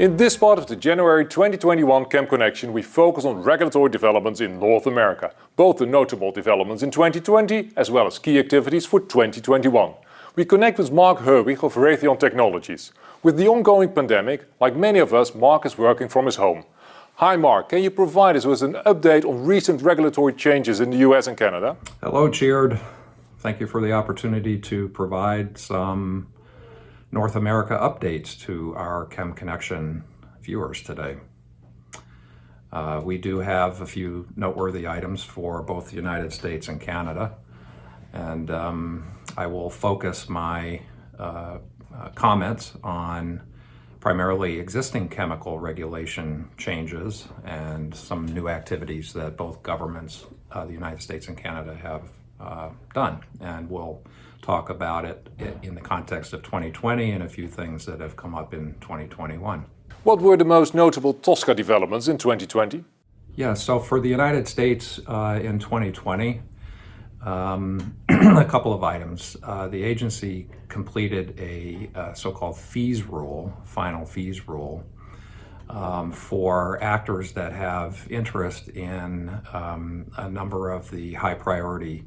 In this part of the January 2021 Chem Connection we focus on regulatory developments in North America, both the notable developments in 2020 as well as key activities for 2021. We connect with Mark Herwig of Raytheon Technologies. With the ongoing pandemic, like many of us, Mark is working from his home. Hi Mark, can you provide us with an update on recent regulatory changes in the US and Canada? Hello Tjeerd. Thank you for the opportunity to provide some North America updates to our Chem Connection viewers today. Uh, we do have a few noteworthy items for both the United States and Canada, and um, I will focus my uh, uh, comments on primarily existing chemical regulation changes and some new activities that both governments, uh, the United States and Canada, have uh, done. And we'll talk about it in the context of 2020 and a few things that have come up in 2021. What were the most notable TSCA developments in 2020? Yeah, so for the United States uh, in 2020, um, a couple of items. Uh, the agency completed a uh, so-called fees rule, final fees rule, um, for actors that have interest in um, a number of the high priority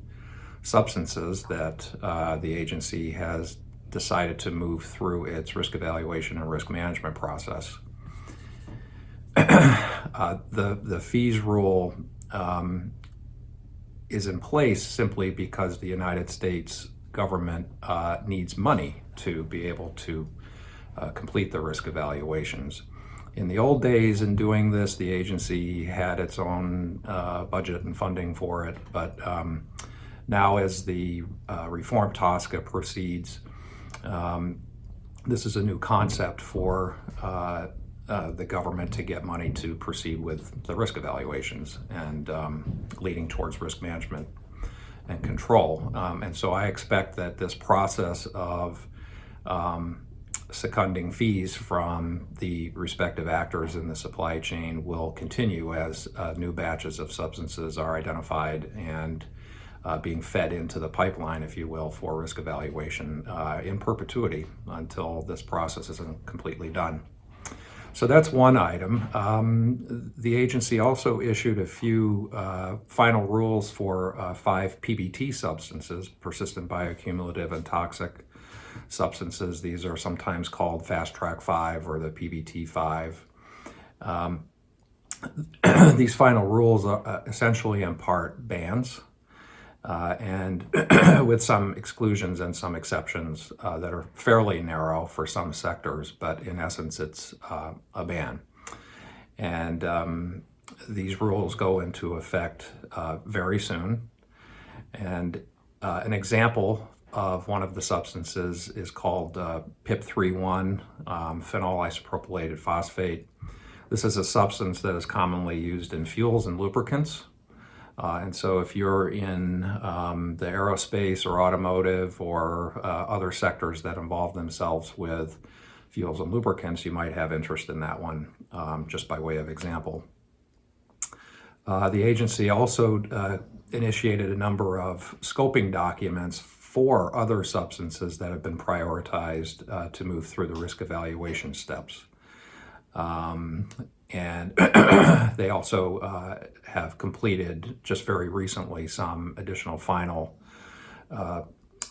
substances that uh, the agency has decided to move through its risk evaluation and risk management process. uh, the, the fees rule um, is in place simply because the United States government uh, needs money to be able to uh, complete the risk evaluations. In the old days in doing this, the agency had its own uh, budget and funding for it, but um, now as the uh, reform TSCA proceeds, um, this is a new concept for uh, uh, the government to get money to proceed with the risk evaluations and um, leading towards risk management and control. Um, and so I expect that this process of um, seconding fees from the respective actors in the supply chain will continue as uh, new batches of substances are identified and uh, being fed into the pipeline, if you will, for risk evaluation uh, in perpetuity until this process isn't completely done. So that's one item. Um, the agency also issued a few uh, final rules for uh, five PBT substances, persistent bioaccumulative and toxic substances. These are sometimes called Fast Track 5 or the PBT 5. Um, these final rules are uh, essentially impart bans uh, and with some exclusions and some exceptions uh, that are fairly narrow for some sectors, but in essence, it's uh, a ban. And um, these rules go into effect uh, very soon. And uh, an example of one of the substances is called uh, PIP31, um, phenol isopropylated phosphate. This is a substance that is commonly used in fuels and lubricants. Uh, and so if you're in um, the aerospace or automotive or uh, other sectors that involve themselves with fuels and lubricants, you might have interest in that one, um, just by way of example. Uh, the agency also uh, initiated a number of scoping documents for other substances that have been prioritized uh, to move through the risk evaluation steps. Um, and they also uh, have completed just very recently some additional final uh,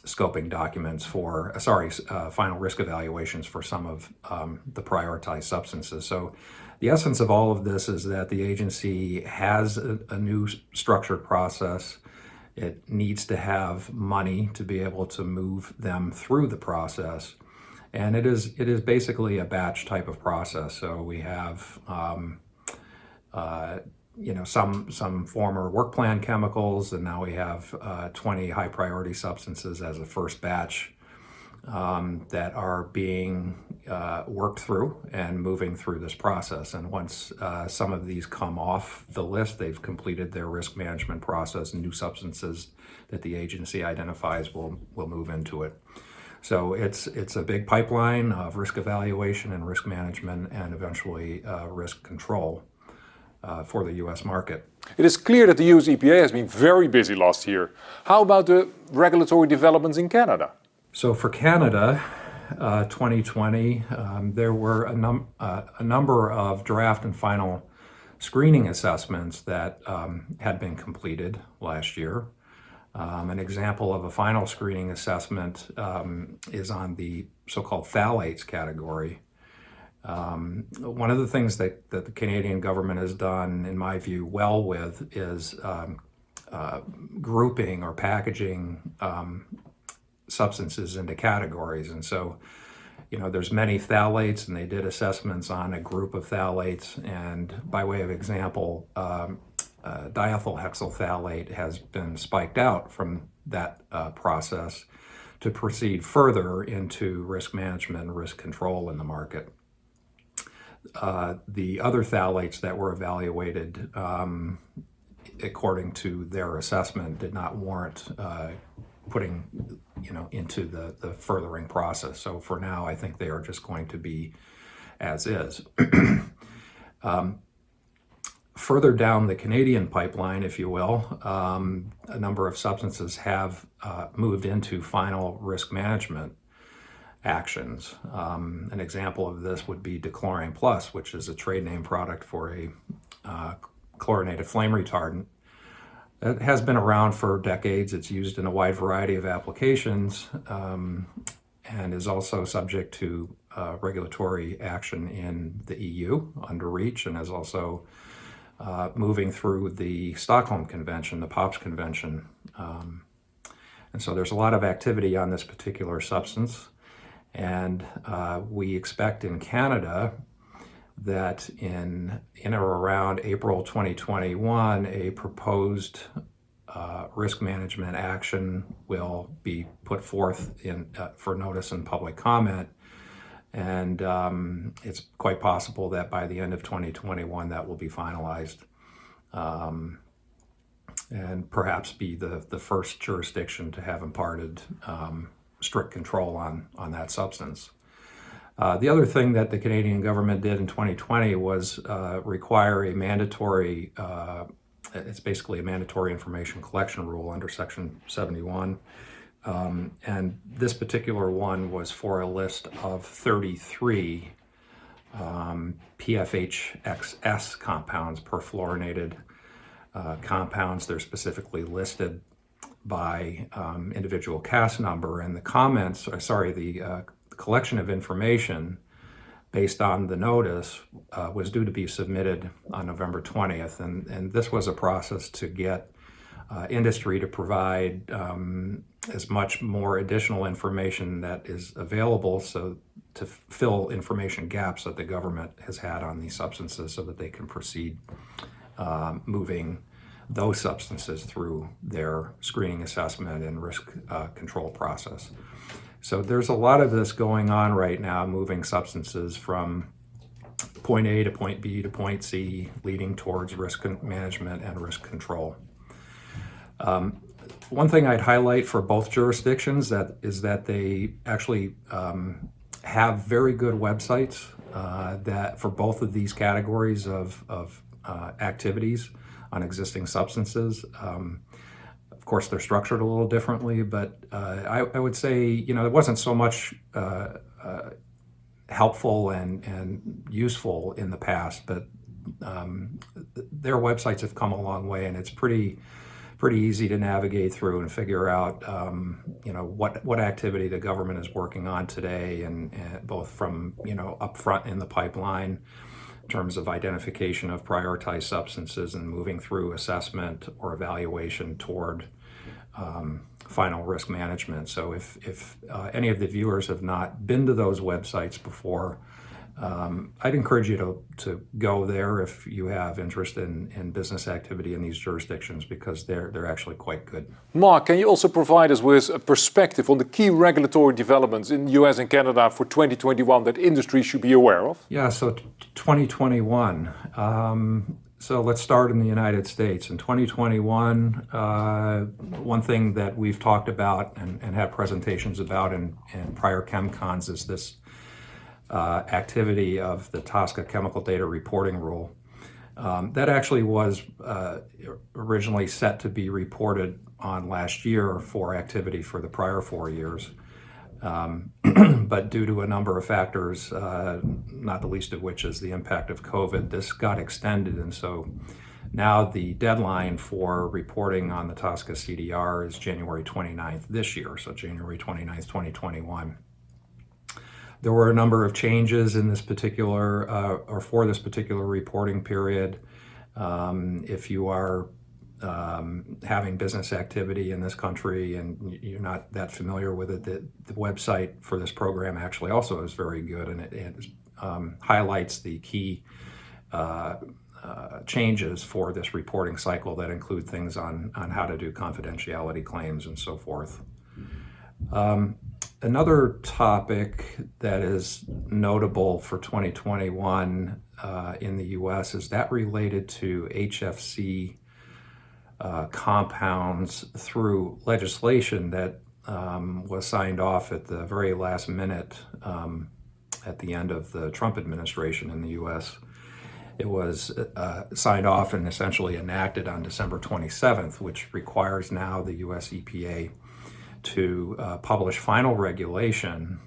scoping documents for, uh, sorry, uh, final risk evaluations for some of um, the prioritized substances. So the essence of all of this is that the agency has a, a new structured process. It needs to have money to be able to move them through the process. And it is, it is basically a batch type of process. So we have, um, uh, you know, some, some former work plan chemicals, and now we have uh, 20 high priority substances as a first batch um, that are being uh, worked through and moving through this process. And once uh, some of these come off the list, they've completed their risk management process, new substances that the agency identifies will, will move into it. So it's, it's a big pipeline of risk evaluation and risk management and eventually uh, risk control uh, for the US market. It is clear that the US EPA has been very busy last year. How about the regulatory developments in Canada? So for Canada, uh, 2020, um, there were a, num- uh, a number of draft and final screening assessments that um, had been completed last year. Um, an example of a final screening assessment um, is on the so-called phthalates category. Um, one of the things that, that the Canadian government has done, in my view, well with is um, uh, grouping or packaging um, substances into categories. And so, you know, there's many phthalates, and they did assessments on a group of phthalates. And by way of example, um, uh, diethyl hexyl phthalate has been spiked out from that uh, process to proceed further into risk management and risk control in the market. Uh, the other phthalates that were evaluated um, according to their assessment did not warrant uh, putting you know into the the furthering process so for now i think they are just going to be as is um, further down the canadian pipeline if you will um, a number of substances have uh, moved into final risk management actions um, an example of this would be dechlorane plus which is a trade name product for a uh, chlorinated flame retardant. It has been around for decades. It's used in a wide variety of applications um, and is also subject to uh, regulatory action in the EU under REACH and is also uh, moving through the Stockholm Convention, the POPs Convention. Um, and so there's a lot of activity on this particular substance. And uh, we expect in Canada that in, in or around April 2021, a proposed uh, risk management action will be put forth in, uh, for notice and public comment. And um, it's quite possible that by the end of 2021, that will be finalized um, and perhaps be the, the first jurisdiction to have imparted um, strict control on, on that substance. Uh, the other thing that the Canadian government did in 2020 was uh, require a mandatory, uh, it's basically a mandatory information collection rule under Section 71. Um, and this particular one was for a list of 33 um, PFHXS compounds, perfluorinated uh, compounds. They're specifically listed by um, individual CAS number. And the comments, uh, sorry, the uh, collection of information based on the notice uh, was due to be submitted on November 20th. And, and this was a process to get uh, industry to provide um, as much more additional information that is available so to fill information gaps that the government has had on these substances so that they can proceed uh, moving those substances through their screening assessment and risk uh, control process. So there's a lot of this going on right now, moving substances from point A to point B to point C, leading towards risk management and risk control. Um, one thing I'd highlight for both jurisdictions that is that they actually um, have very good websites uh, that for both of these categories of, of uh, activities on existing substances. Um, of course, they're structured a little differently, but uh, I, I, would say, you know, it wasn't so much uh, uh, helpful and, and useful in the past, but um, their websites have come a long way, and it's pretty pretty easy to navigate through and figure out, um, you know, what what activity the government is working on today, and, and both from you know upfront in the pipeline in terms of identification of prioritized substances and moving through assessment or evaluation toward um, final risk management. So if, if uh, any of the viewers have not been to those websites before, um, I'd encourage you to, to go there if you have interest in, in business activity in these jurisdictions because they're, they're actually quite good. Mark, can you also provide us with a perspective on the key regulatory developments in the US and Canada for 2021 that industry should be aware of? Yeah, so 2021. Um, so let's start in the United States. In 2021, uh, one thing that we've talked about and, and had presentations about in, in prior ChemCons is this uh, activity of the TSCA Chemical Data Reporting Rule. Um, that actually was uh, originally set to be reported on last year for activity for the prior four years. Um, but due to a number of factors, uh, not the least of which is the impact of COVID, this got extended. And so now the deadline for reporting on the TSCA CDR is January 29th this year, so January 29th, 2021. There were a number of changes in this particular, uh, or for this particular reporting period. Um, if you are um, having business activity in this country and you're not that familiar with it, the, the website for this program actually also is very good and it, it um, highlights the key uh, uh, changes for this reporting cycle that include things on, on how to do confidentiality claims and so forth. Um, another topic that is notable for 2021 uh, in the US is that related to HFC uh, compounds through legislation that um, was signed off at the very last minute um, at the end of the Trump administration in the US. It was uh, signed off and essentially enacted on December 27th, which requires now the US EPA to uh, publish final regulation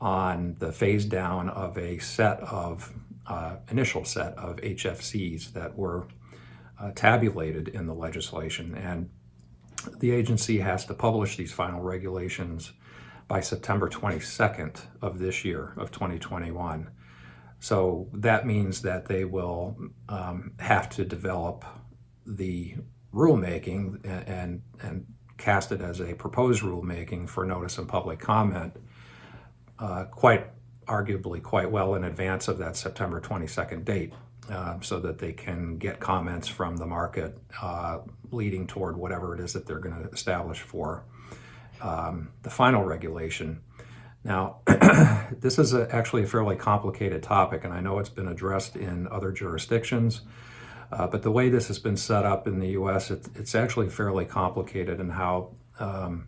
on the phase down of a set of uh, initial set of HFCs that were uh, tabulated in the legislation. And the agency has to publish these final regulations by September 22nd of this year, of 2021. So that means that they will um, have to develop the rulemaking and, and, and, cast it as a proposed rulemaking for notice and public comment uh, quite arguably quite well in advance of that September 22nd date uh, so that they can get comments from the market uh, leading toward whatever it is that they're going to establish for um, the final regulation. Now, this is a, actually a fairly complicated topic, and I know it's been addressed in other jurisdictions, uh, but the way this has been set up in the U.S., it, it's actually fairly complicated in how um,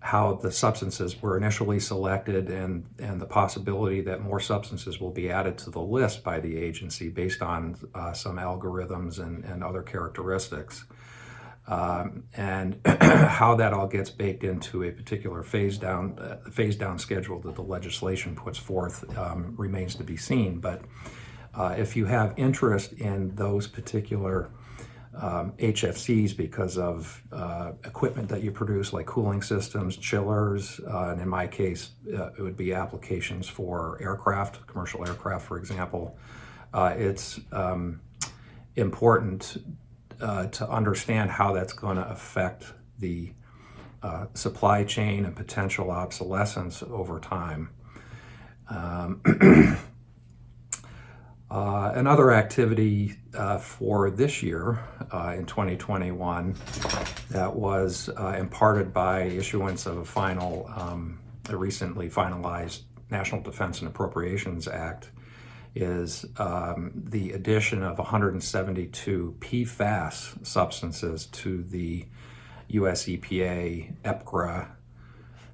how the substances were initially selected and, and the possibility that more substances will be added to the list by the agency based on uh, some algorithms and, and other characteristics um, and how that all gets baked into a particular phase down uh, phase down schedule that the legislation puts forth um, remains to be seen. But uh, if you have interest in those particular um, HFCs because of uh, equipment that you produce like cooling systems, chillers, uh, and in my case, uh, it would be applications for aircraft, commercial aircraft, for example. Uh, it's um, important uh, to understand how that's going to affect the uh, supply chain and potential obsolescence over time. Um, uh, another activity uh, for this year uh, in 2021 that was uh, imparted by issuance of a final, um, a recently finalized National Defense and Appropriations Act is um, the addition of 172 PFAS substances to the US EPA EPCRA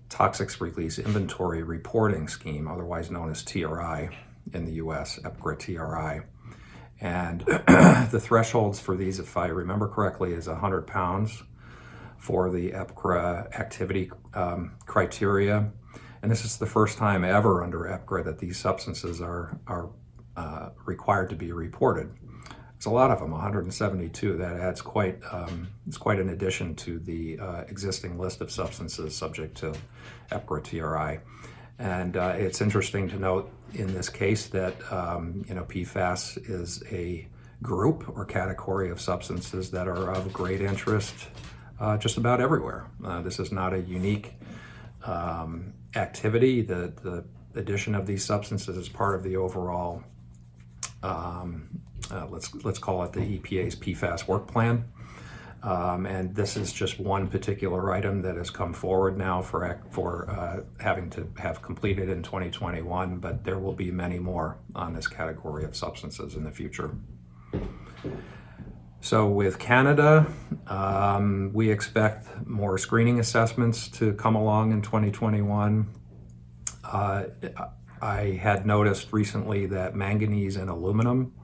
Toxics Release Inventory Reporting Scheme, otherwise known as TRI in the US, EPCRA TRI. And the thresholds for these, if I remember correctly, is 100 pounds for the EPCRA activity um, criteria. And this is the first time ever under EPCRA that these substances are, are uh, required to be reported. It's a lot of them, 172. That adds quite, um, it's quite an addition to the uh, existing list of substances subject to EPCRA TRI. And uh, it's interesting to note in this case that, um, you know, PFAS is a group or category of substances that are of great interest uh, just about everywhere. Uh, this is not a unique um, activity. The, the addition of these substances is part of the overall um, uh, let's let's call it the EPA's PFAS work plan. Um, and this is just one particular item that has come forward now for for uh, having to have completed in 2021, but there will be many more on this category of substances in the future. So with Canada, um, we expect more screening assessments to come along in 2021. Uh, I had noticed recently that manganese and aluminum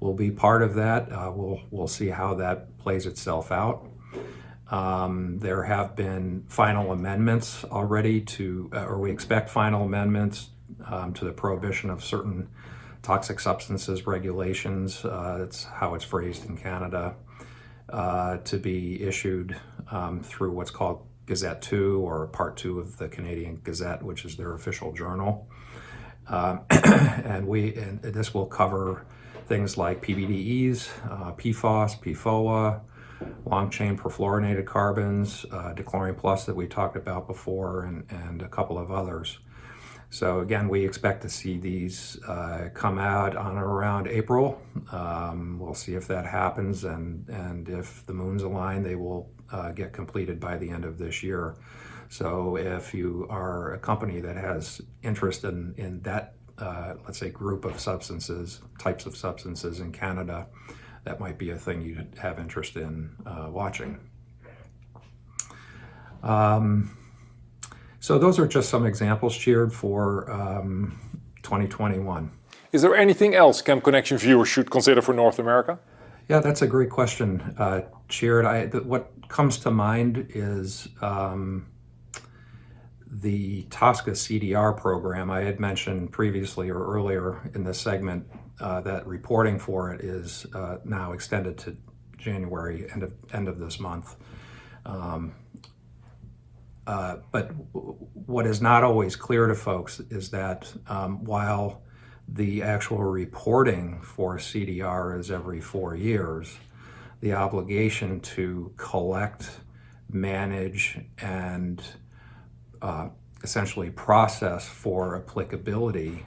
will be part of that. Uh, we'll, we'll see how that plays itself out. Um, there have been final amendments already to, uh, or we expect final amendments um, to the prohibition of certain toxic substances regulations. Uh, that's how it's phrased in Canada. Uh, to be issued um, through what's called Gazette 2 or Part 2 of the Canadian Gazette, which is their official journal. Um, and we and this will cover things like PBDEs, uh, PFOS, PFOA, long chain perfluorinated carbons, uh, Dechlorane Plus that we talked about before, and, and a couple of others. So again, we expect to see these uh, come out on around April. Um, we'll see if that happens, and, and if the moons align, they will uh, get completed by the end of this year. So if you are a company that has interest in, in that, uh, let's say, group of substances, types of substances in Canada, that might be a thing you'd have interest in uh, watching. Um, so those are just some examples, Tjeerd, for um, 2021. Is there anything else Chem Connection viewers should consider for North America? Yeah, that's a great question, uh, Tjeerd. I, what comes to mind is um, the TSCA CDR program. I had mentioned previously or earlier in this segment uh, that reporting for it is uh, now extended to January, end of, end of this month. Um, uh, but what is not always clear to folks is that um, while the actual reporting for CDR is every four years, the obligation to collect, manage, and uh, essentially process for applicability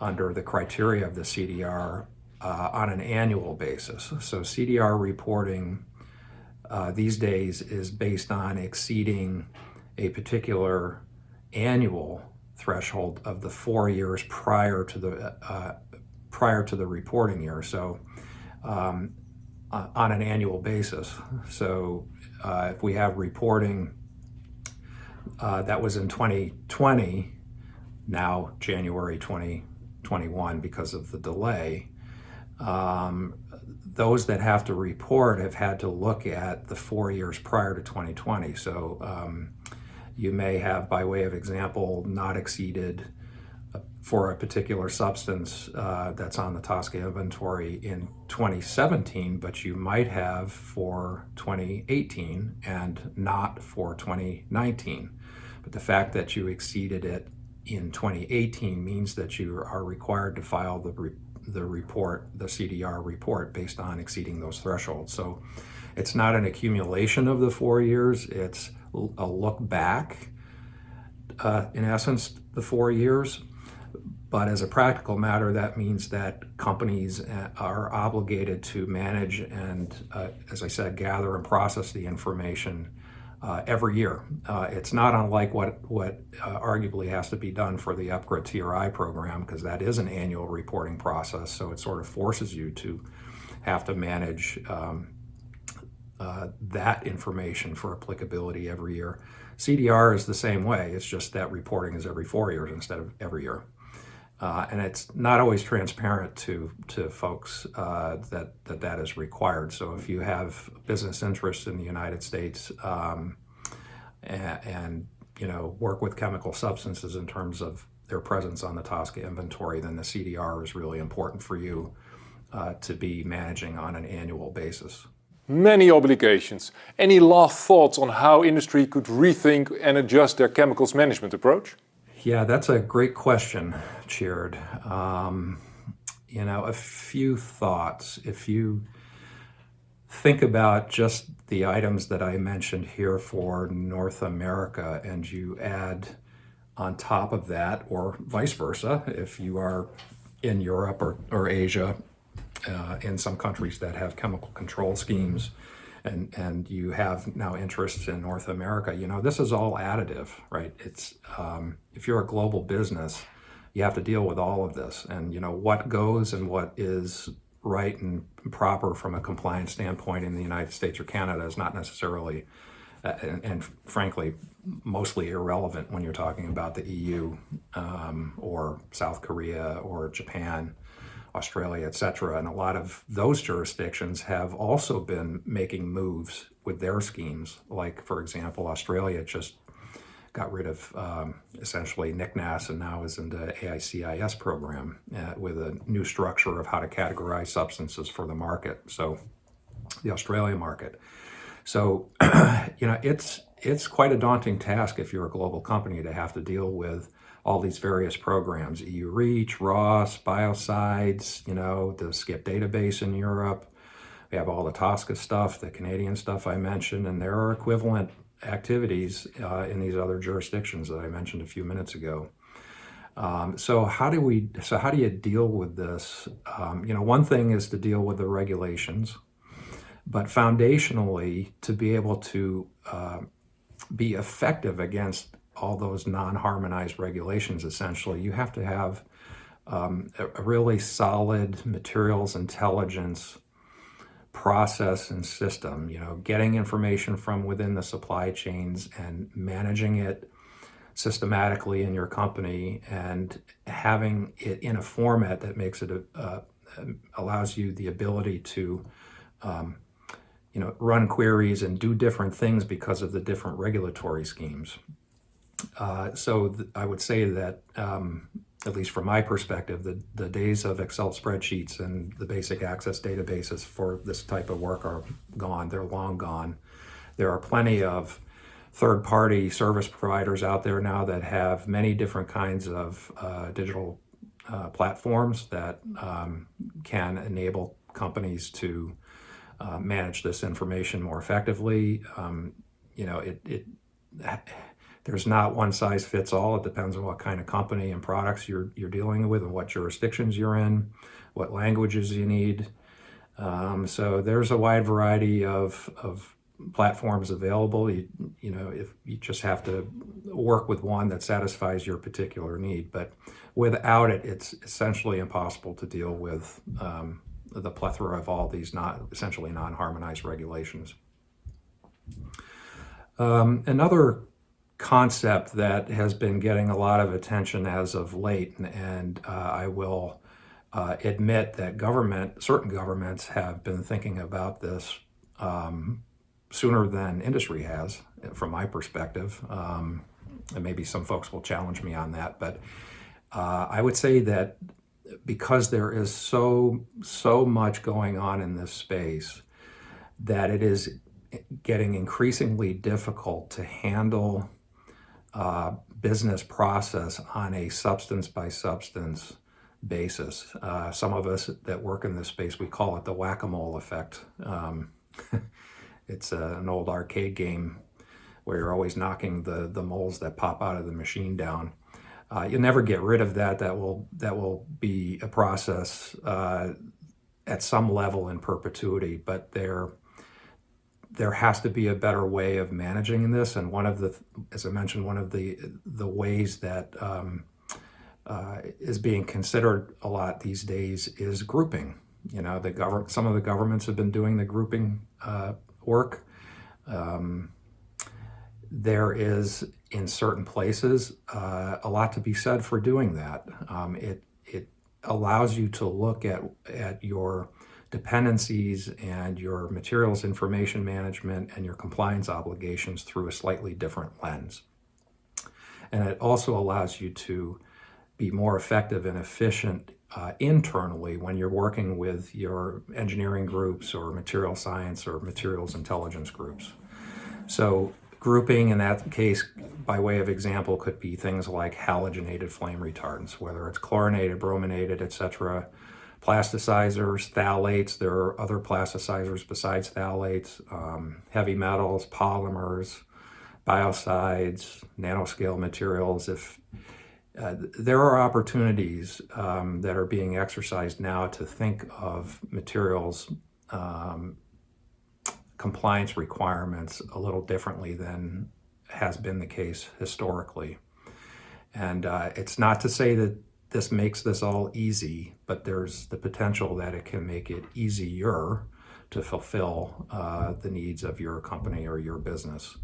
under the criteria of the CDR uh, on an annual basis. So CDR reporting uh, these days is based on exceeding a particular annual threshold of the four years prior to the uh, prior to the reporting year. So um, on an annual basis. So uh, if we have reporting uh, that was in 2020, now January 2021 because of the delay, um, those that have to report have had to look at the four years prior to 2020. So um, you may have, by way of example, not exceeded for a particular substance uh, that's on the TSCA inventory in 2017, but you might have for 2018 and not for 2019. But the fact that you exceeded it in 2018 means that you are required to file the the report, the CDR report, based on exceeding those thresholds. So it's not an accumulation of the four years, it's a look back, uh, in essence, the four years. But as a practical matter, that means that companies uh, are obligated to manage and, uh, as I said, gather and process the information uh, every year. Uh, it's not unlike what, what uh, arguably has to be done for the EPCRA TRI program because that is an annual reporting process. So it sort of forces you to have to manage um, uh, that information for applicability every year. CDR is the same way. It's just that reporting is every four years instead of every year. Uh, and it's not always transparent to to folks uh, that, that that is required. So if you have business interests in the United States um, and, and, you know work with chemical substances in terms of their presence on the TSCA inventory, then the CDR is really important for you uh, to be managing on an annual basis. Many obligations. Any last thoughts on how industry could rethink and adjust their chemicals management approach? Yeah, that's a great question, Tjeerd. Um, you know, a few thoughts. If you think about just the items that I mentioned here for North America and you add on top of that, or vice versa, if you are in Europe or, or Asia, uh, in some countries that have chemical control schemes, and and you have now interests in North America, you know, this is all additive, right? It's um, if you're a global business, you have to deal with all of this, and you know what goes and what is right and proper from a compliance standpoint in the United States or Canada is not necessarily, uh, and, and, frankly, mostly irrelevant when you're talking about the EU um, or South Korea or Japan Australia, et cetera. And a lot of those jurisdictions have also been making moves with their schemes. Like, for example, Australia just got rid of um, essentially NICNAS and now is in the AICIS program uh, with a new structure of how to categorize substances for the market. So the Australian market. So, you know, it's it's quite a daunting task if you're a global company to have to deal with all these various programs, EU Reach, RoHS, Biocides, you know, the SCIP database in Europe. We have all the TSCA stuff, the Canadian stuff I mentioned, and there are equivalent activities uh, in these other jurisdictions that I mentioned a few minutes ago. Um, so how do we? So how do you deal with this? Um, you know, one thing is to deal with the regulations, but foundationally, to be able to uh, be effective against all those non-harmonized regulations, essentially, you have to have um, a, really solid materials intelligence process and system, you know, getting information from within the supply chains and managing it systematically in your company and having it in a format that makes it uh, allows you the ability to um, you know run queries and do different things because of the different regulatory schemes uh, so I would say that um, at least from my perspective, the, the days of Excel spreadsheets and the basic access databases for this type of work are gone. They're long gone. There are plenty of third-party service providers out there now that have many different kinds of uh, digital uh, platforms that um, can enable companies to uh, manage this information more effectively. Um, you know, it, it there's not one size fits all. It depends on what kind of company and products you're, you're dealing with and what jurisdictions you're in, what languages you need. Um, so there's a wide variety of, of platforms available. You, you know, if you just have to work with one that satisfies your particular need. But without it, it's essentially impossible to deal with um, the plethora of all these not essentially non-harmonized regulations. Um, another concept that has been getting a lot of attention as of late, and, and uh, I will uh, admit that government, certain governments have been thinking about this um, sooner than industry has, from my perspective. Um, and maybe some folks will challenge me on that, but uh, I would say that because there is so so much going on in this space, that it is getting increasingly difficult to handle uh, business process on a substance by substance basis. Uh, some of us that work in this space, we call it the whack-a-mole effect. Um, it's a, an old arcade game where you're always knocking the, the moles that pop out of the machine down. Uh, you'll never get rid of that. That will, that will be a process uh, at some level in perpetuity, but they're there has to be a better way of managing this. And one of the, as I mentioned, one of the the ways that um, uh, is being considered a lot these days is grouping. You know, the government, some of the governments have been doing the grouping uh, work. Um, there is, in certain places, uh, a lot to be said for doing that. Um, it it allows you to look at at your dependencies and your materials information management and your compliance obligations through a slightly different lens. And it also allows you to be more effective and efficient uh, internally when you're working with your engineering groups or material science or materials intelligence groups. So grouping in that case, by way of example, could be things like halogenated flame retardants, whether it's chlorinated, brominated, etc plasticizers, phthalates. There are other plasticizers besides phthalates, um, heavy metals, polymers, biocides, nanoscale materials. If uh, there are opportunities um, that are being exercised now to think of materials um, compliance requirements a little differently than has been the case historically. And uh, it's not to say that this makes this all easy, but there's the potential that it can make it easier to fulfill uh, the needs of your company or your business.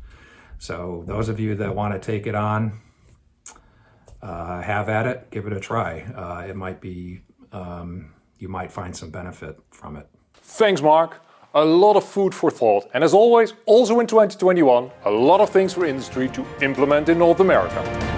So those of you that want to take it on, uh, have at it, give it a try. Uh, it might be, um, you might find some benefit from it. Thanks, Mark. A lot of food for thought. And as always, also in 2021, a lot of things for industry to implement in North America.